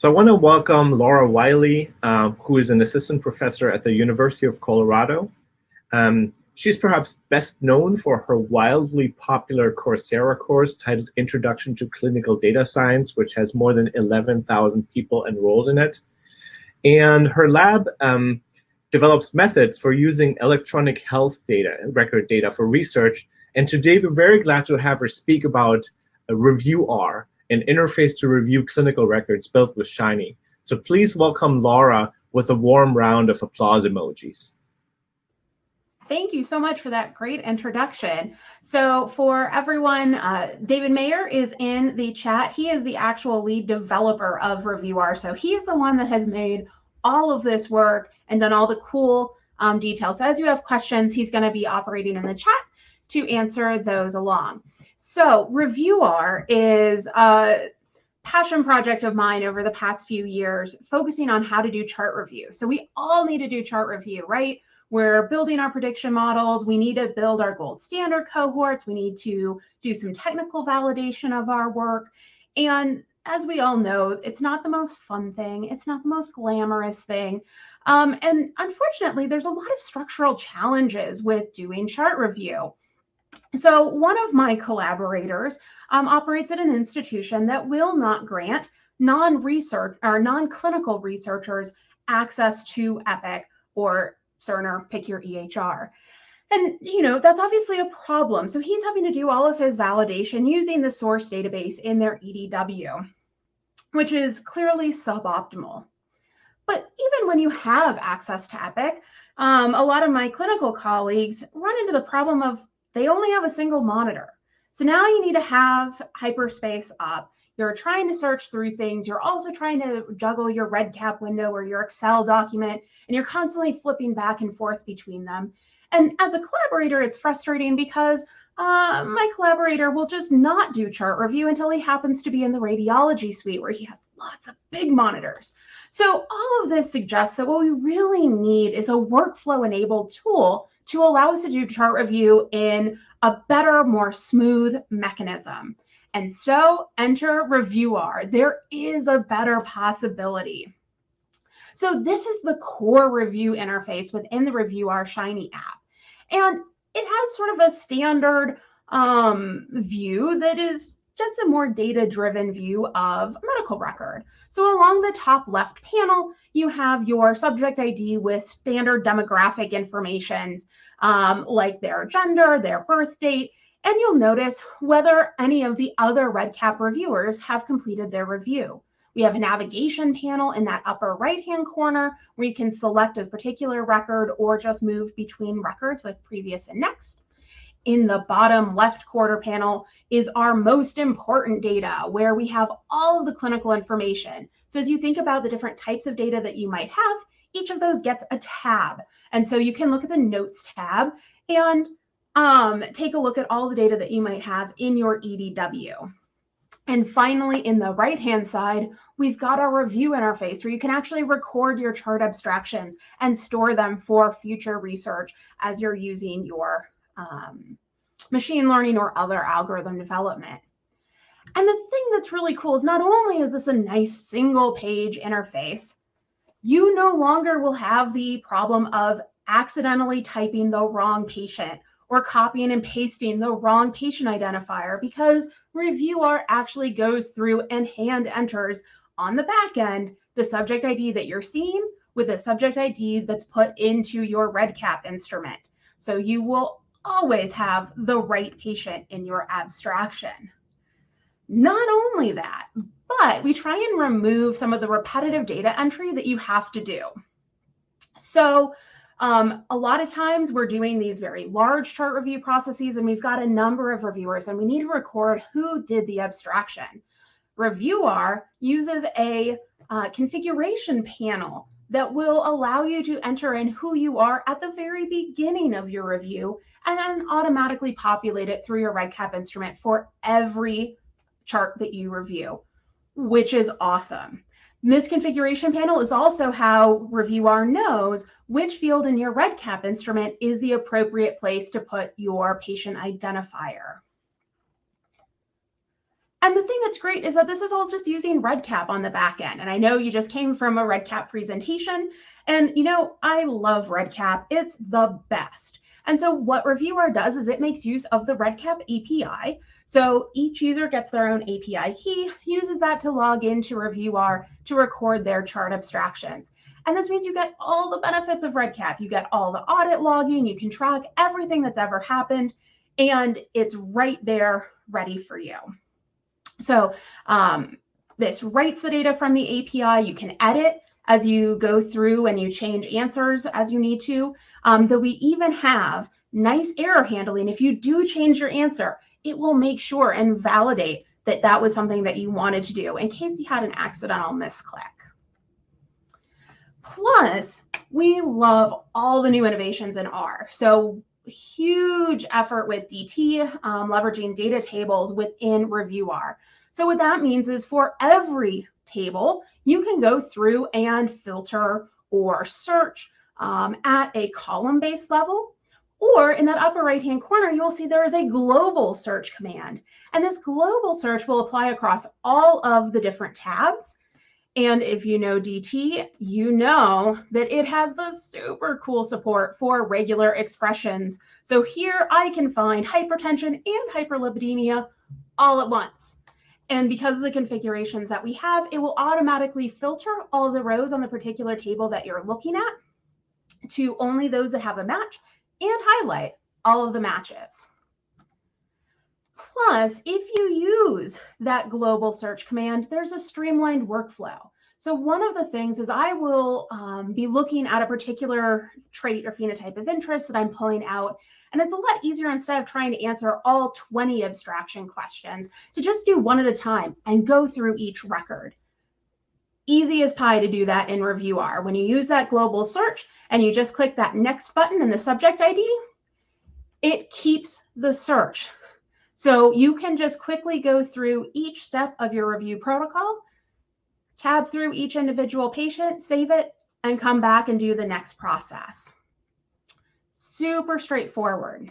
So I want to welcome Laura Wiley, uh, who is an assistant professor at the University of Colorado. Um, she's perhaps best known for her wildly popular Coursera course titled Introduction to Clinical Data Science, which has more than 11,000 people enrolled in it. And her lab um, develops methods for using electronic health data, record data for research. And today we're very glad to have her speak about ReviewR, an interface to review clinical records built with Shiny. So please welcome Laura with a warm round of applause emojis. Thank you so much for that great introduction. So for everyone, uh, David Mayer is in the chat. He is the actual lead developer of ReviewR. So he's the one that has made all of this work and done all the cool um, details. So as you have questions, he's going to be operating in the chat to answer those along. So ReviewR is a passion project of mine over the past few years, focusing on how to do chart review. So we all need to do chart review, right? We're building our prediction models. We need to build our gold standard cohorts. We need to do some technical validation of our work. And as we all know, it's not the most fun thing. It's not the most glamorous thing. Um, and unfortunately, there's a lot of structural challenges with doing chart review. So one of my collaborators um, operates at an institution that will not grant non-research or non-clinical researchers access to EPIC or Cerner, pick your EHR. And you know that's obviously a problem. So he's having to do all of his validation using the source database in their EDW, which is clearly suboptimal. But even when you have access to EPIC, um, a lot of my clinical colleagues run into the problem of they only have a single monitor. So now you need to have hyperspace up. You're trying to search through things. You're also trying to juggle your REDCap window or your Excel document, and you're constantly flipping back and forth between them. And as a collaborator, it's frustrating because uh, my collaborator will just not do chart review until he happens to be in the radiology suite where he has lots of big monitors. So all of this suggests that what we really need is a workflow enabled tool to allow us to do chart review in a better, more smooth mechanism. And so enter ReviewR. There is a better possibility. So this is the core review interface within the ReviewR Shiny app. And it has sort of a standard um, view that is just a more data driven view of a medical record. So along the top left panel, you have your subject ID with standard demographic information um, like their gender, their birth date, and you'll notice whether any of the other REDCap reviewers have completed their review. We have a navigation panel in that upper right-hand corner where you can select a particular record or just move between records with previous and next in the bottom left quarter panel is our most important data where we have all of the clinical information. So as you think about the different types of data that you might have, each of those gets a tab. And so you can look at the notes tab and um, take a look at all the data that you might have in your EDW. And finally, in the right-hand side, we've got our review interface where you can actually record your chart abstractions and store them for future research as you're using your um, machine learning or other algorithm development. And the thing that's really cool is not only is this a nice single page interface, you no longer will have the problem of accidentally typing the wrong patient or copying and pasting the wrong patient identifier because ReviewR actually goes through and hand enters on the back end the subject ID that you're seeing with a subject ID that's put into your REDCap instrument. So you will always have the right patient in your abstraction. Not only that, but we try and remove some of the repetitive data entry that you have to do. So um, a lot of times we're doing these very large chart review processes and we've got a number of reviewers and we need to record who did the abstraction. ReviewR uses a uh, configuration panel that will allow you to enter in who you are at the very beginning of your review and then automatically populate it through your REDCap instrument for every chart that you review, which is awesome. This configuration panel is also how ReviewR knows which field in your REDCap instrument is the appropriate place to put your patient identifier. And the thing that's great is that this is all just using REDCap on the back end. And I know you just came from a REDCap presentation. And you know, I love REDCap. It's the best. And so what ReviewR does is it makes use of the REDCap API. So each user gets their own API key, uses that to log into ReviewR to record their chart abstractions. And this means you get all the benefits of REDCap. You get all the audit logging, you can track everything that's ever happened, and it's right there ready for you. So um, this writes the data from the API. You can edit as you go through and you change answers as you need to. Um, though we even have nice error handling. If you do change your answer, it will make sure and validate that that was something that you wanted to do in case you had an accidental misclick. Plus, we love all the new innovations in R. So huge effort with DT, um, leveraging data tables within ReviewR. So what that means is for every table, you can go through and filter or search um, at a column-based level. Or in that upper right-hand corner, you'll see there is a global search command. And this global search will apply across all of the different tabs. And if you know DT, you know that it has the super cool support for regular expressions. So here I can find hypertension and hyperlipidemia all at once. And because of the configurations that we have, it will automatically filter all the rows on the particular table that you're looking at to only those that have a match and highlight all of the matches. Plus, if you use that global search command, there's a streamlined workflow. So one of the things is I will um, be looking at a particular trait or phenotype of interest that I'm pulling out, and it's a lot easier instead of trying to answer all 20 abstraction questions to just do one at a time and go through each record. Easy as pie to do that in Review ReviewR. When you use that global search and you just click that next button in the subject ID, it keeps the search. So you can just quickly go through each step of your review protocol, tab through each individual patient, save it, and come back and do the next process super straightforward.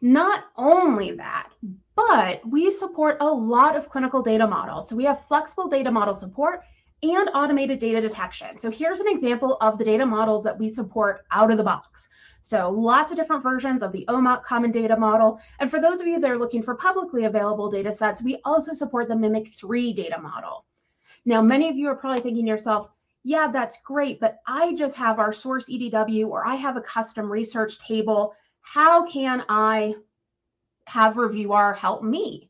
Not only that, but we support a lot of clinical data models. So we have flexible data model support and automated data detection. So here's an example of the data models that we support out of the box. So lots of different versions of the OMOP Common Data Model. And for those of you that are looking for publicly available data sets, we also support the Mimic 3 data model. Now, many of you are probably thinking to yourself, yeah, that's great, but I just have our source EDW or I have a custom research table. How can I have ReviewR help me?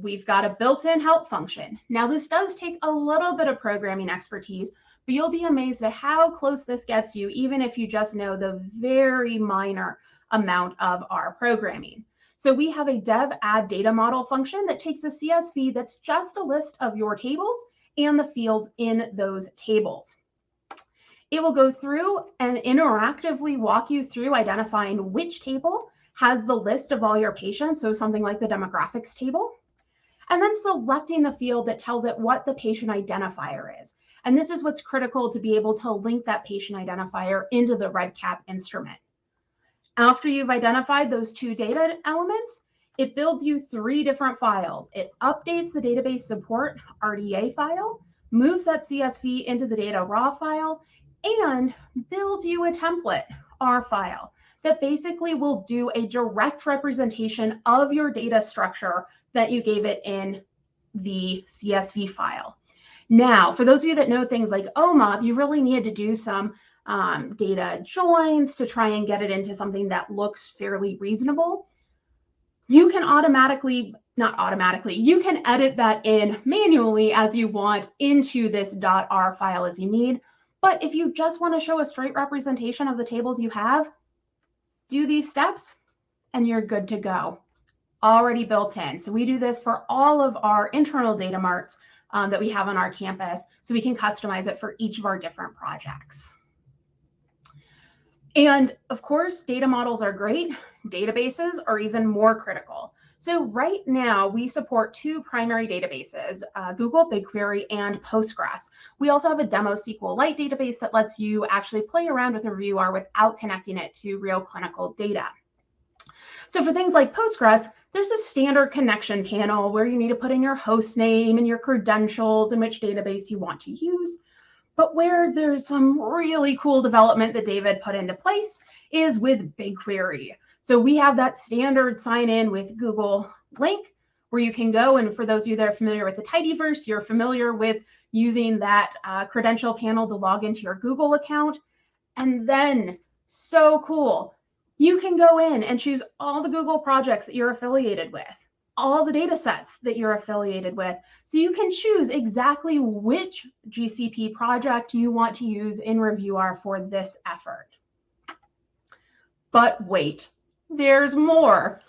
We've got a built-in help function. Now, this does take a little bit of programming expertise, but you'll be amazed at how close this gets you, even if you just know the very minor amount of R programming. So we have a dev add data model function that takes a CSV that's just a list of your tables and the fields in those tables. It will go through and interactively walk you through identifying which table has the list of all your patients, so something like the demographics table, and then selecting the field that tells it what the patient identifier is. And this is what's critical to be able to link that patient identifier into the REDCap instrument. After you've identified those two data elements, it builds you three different files. It updates the database support RDA file, moves that CSV into the data raw file, and builds you a template R file that basically will do a direct representation of your data structure that you gave it in the CSV file. Now, for those of you that know things like OMOP, you really need to do some um, data joins to try and get it into something that looks fairly reasonable you can automatically, not automatically, you can edit that in manually as you want into this .r file as you need. But if you just want to show a straight representation of the tables you have, do these steps and you're good to go. Already built in. So we do this for all of our internal data marts um, that we have on our campus so we can customize it for each of our different projects. And of course, data models are great. Databases are even more critical. So right now we support two primary databases, uh, Google BigQuery and Postgres. We also have a demo SQLite database that lets you actually play around with a ReviewR without connecting it to real clinical data. So for things like Postgres, there's a standard connection panel where you need to put in your host name and your credentials and which database you want to use. But where there's some really cool development that David put into place is with BigQuery. So we have that standard sign in with Google link where you can go. And for those of you that are familiar with the tidyverse, you're familiar with using that uh, credential panel to log into your Google account. And then, so cool, you can go in and choose all the Google projects that you're affiliated with, all the data sets that you're affiliated with. So you can choose exactly which GCP project you want to use in ReviewR for this effort. But wait, there's more.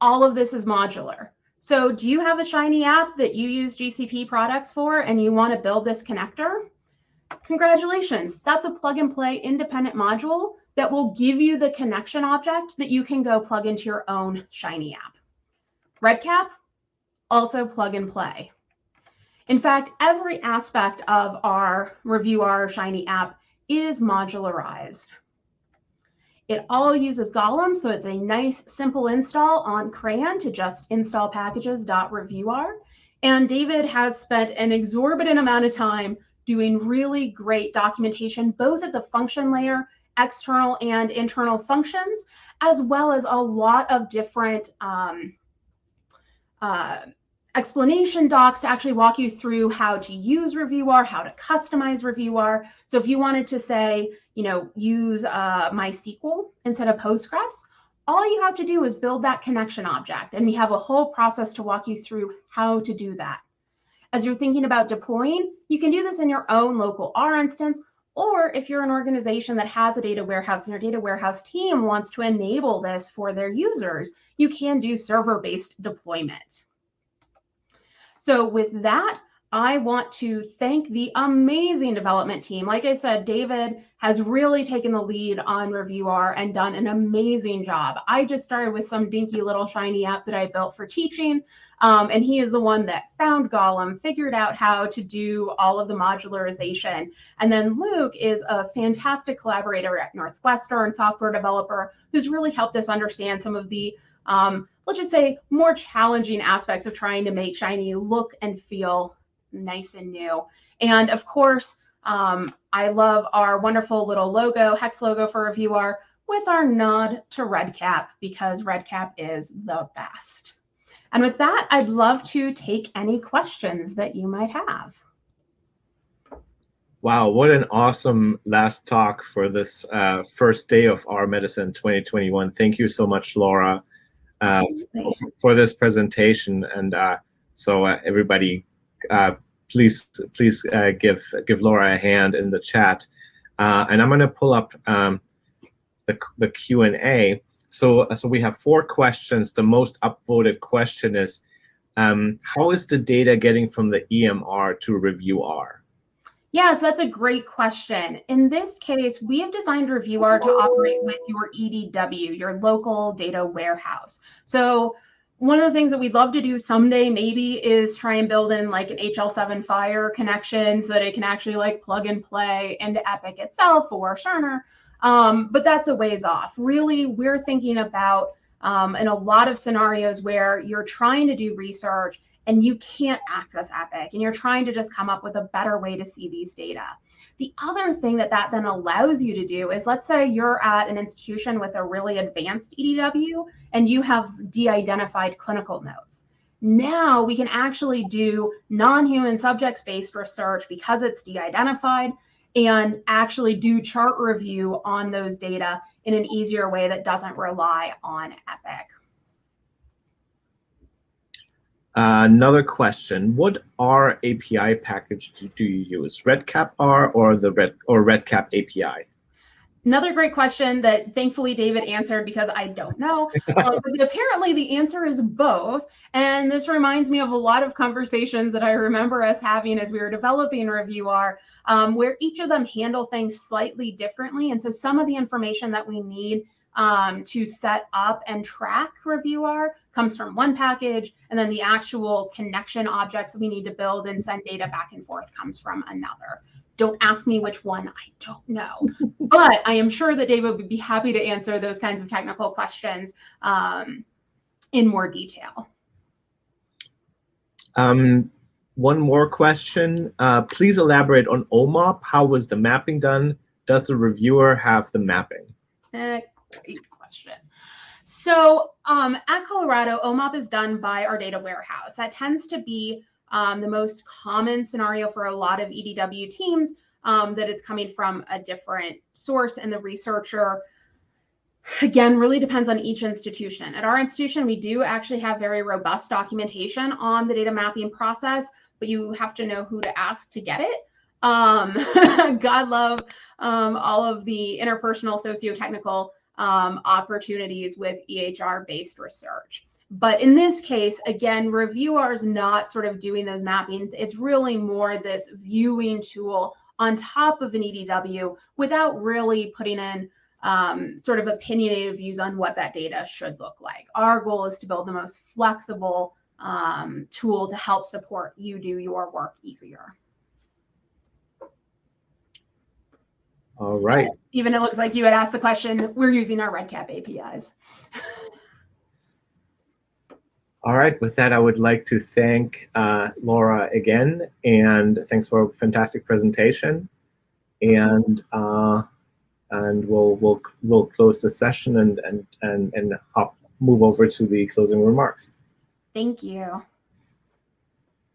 All of this is modular. So do you have a Shiny app that you use GCP products for and you want to build this connector? Congratulations, that's a plug and play independent module that will give you the connection object that you can go plug into your own Shiny app. REDCap, also plug and play. In fact, every aspect of our ReviewR Shiny app is modularized. It all uses Golem, so it's a nice, simple install on CRAN to just install packages.reviewr. And David has spent an exorbitant amount of time doing really great documentation, both at the function layer, external and internal functions, as well as a lot of different um, uh, explanation docs to actually walk you through how to use ReviewR, how to customize ReviewR. So if you wanted to say, you know, use uh, MySQL instead of Postgres, all you have to do is build that connection object. And we have a whole process to walk you through how to do that. As you're thinking about deploying, you can do this in your own local R instance, or if you're an organization that has a data warehouse and your data warehouse team wants to enable this for their users, you can do server-based deployment. So with that, I want to thank the amazing development team. Like I said, David has really taken the lead on ReviewR and done an amazing job. I just started with some dinky little shiny app that I built for teaching. Um, and he is the one that found Golem, figured out how to do all of the modularization. And then Luke is a fantastic collaborator at Northwestern, software developer, who's really helped us understand some of the um, let's just say more challenging aspects of trying to make Shiny look and feel nice and new. And of course, um, I love our wonderful little logo, hex logo for ReviewR with our nod to REDCap because REDCap is the best. And with that, I'd love to take any questions that you might have. Wow, what an awesome last talk for this uh, first day of R/Medicine 2021. Thank you so much, Laura, uh, for this presentation. And uh, so uh, everybody uh, please please uh, give give Laura a hand in the chat. Uh, and I'm going to pull up um, the the Q and A. So so we have four questions. The most upvoted question is, um, how is the data getting from the EMR to review ReviewR? Yes, that's a great question. In this case, we have designed ReviewR to operate with your EDW, your local data warehouse. So one of the things that we'd love to do someday maybe is try and build in like an HL7 FHIR connection so that it can actually like plug and play into Epic itself or Cerner. Um, but that's a ways off. Really, we're thinking about um, in a lot of scenarios where you're trying to do research and you can't access Epic and you're trying to just come up with a better way to see these data. The other thing that that then allows you to do is let's say you're at an institution with a really advanced EDW and you have de-identified clinical notes. Now we can actually do non-human subjects-based research because it's de-identified and actually do chart review on those data in an easier way that doesn't rely on Epic. Uh, another question: What R API package do, do you use? REDCap R or the Red or REDCap API? Another great question that thankfully David answered because I don't know. uh, apparently, the answer is both. And this reminds me of a lot of conversations that I remember us having as we were developing ReviewR, um, where each of them handle things slightly differently. And so some of the information that we need um, to set up and track ReviewR comes from one package, and then the actual connection objects that we need to build and send data back and forth comes from another. Don't ask me which one, I don't know. but I am sure that David would be happy to answer those kinds of technical questions um, in more detail. Um, one more question. Uh, please elaborate on OMOP. How was the mapping done? Does the reviewer have the mapping? Uh, great question. So um, at Colorado, OMOP is done by our data warehouse. That tends to be um, the most common scenario for a lot of EDW teams um, that it's coming from a different source and the researcher again really depends on each institution at our institution we do actually have very robust documentation on the data mapping process but you have to know who to ask to get it um, god love um, all of the interpersonal socio-technical um, opportunities with ehr based research but in this case, again, ReviewR's not sort of doing those mappings. It's really more this viewing tool on top of an EDW without really putting in um, sort of opinionated views on what that data should look like. Our goal is to build the most flexible um, tool to help support you do your work easier. All right. Even it looks like you had asked the question, we're using our REDCap APIs. All right, with that, I would like to thank uh, Laura again, and thanks for a fantastic presentation. And uh, and we'll we'll we'll close the session and and and and hop move over to the closing remarks. Thank you.